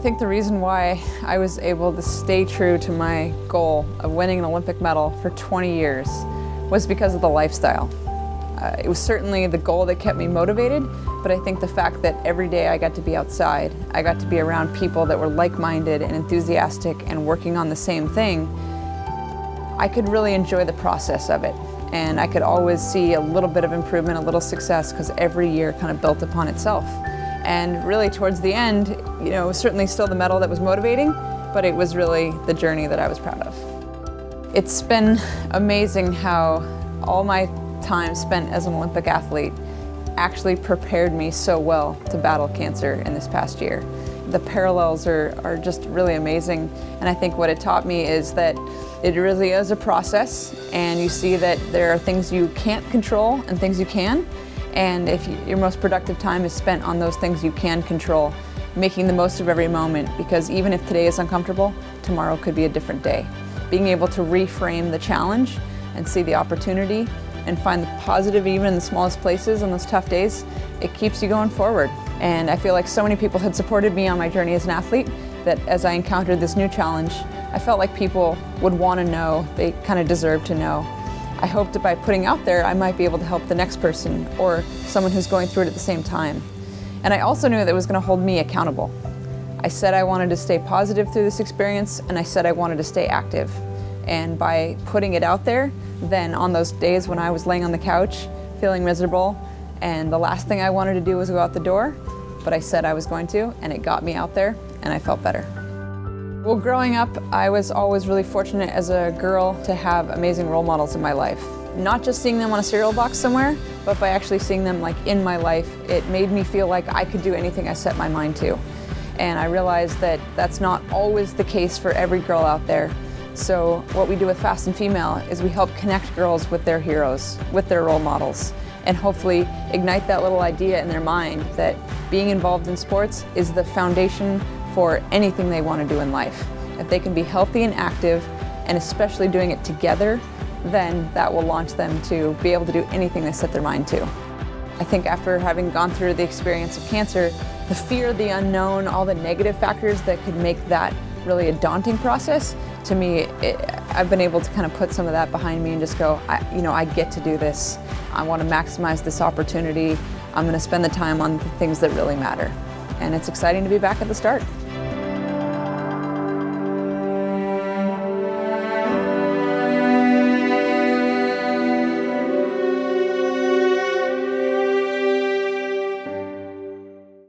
think the reason why I was able to stay true to my goal of winning an Olympic medal for 20 years was because of the lifestyle. Uh, it was certainly the goal that kept me motivated, but I think the fact that every day I got to be outside, I got to be around people that were like-minded and enthusiastic and working on the same thing, I could really enjoy the process of it. And I could always see a little bit of improvement, a little success, because every year kind of built upon itself. And really towards the end, you know, certainly still the medal that was motivating, but it was really the journey that I was proud of. It's been amazing how all my time spent as an Olympic athlete actually prepared me so well to battle cancer in this past year. The parallels are, are just really amazing and I think what it taught me is that it really is a process and you see that there are things you can't control and things you can and if you, your most productive time is spent on those things you can control, making the most of every moment because even if today is uncomfortable, tomorrow could be a different day. Being able to reframe the challenge and see the opportunity and find the positive even in the smallest places on those tough days, it keeps you going forward. And I feel like so many people had supported me on my journey as an athlete that as I encountered this new challenge, I felt like people would want to know, they kind of deserve to know. I hoped that by putting out there, I might be able to help the next person or someone who's going through it at the same time. And I also knew that it was going to hold me accountable. I said I wanted to stay positive through this experience and I said I wanted to stay active. And by putting it out there, then on those days when I was laying on the couch, feeling miserable, and the last thing I wanted to do was go out the door, but I said I was going to, and it got me out there, and I felt better. Well, growing up, I was always really fortunate as a girl to have amazing role models in my life. Not just seeing them on a cereal box somewhere, but by actually seeing them like in my life, it made me feel like I could do anything I set my mind to. And I realized that that's not always the case for every girl out there. So what we do with Fast and Female is we help connect girls with their heroes, with their role models, and hopefully ignite that little idea in their mind that being involved in sports is the foundation for anything they want to do in life. If they can be healthy and active, and especially doing it together, then that will launch them to be able to do anything they set their mind to. I think after having gone through the experience of cancer, the fear, the unknown, all the negative factors that could make that really a daunting process, to me, it, I've been able to kind of put some of that behind me and just go, I, you know, I get to do this. I want to maximize this opportunity. I'm going to spend the time on the things that really matter. And it's exciting to be back at the start.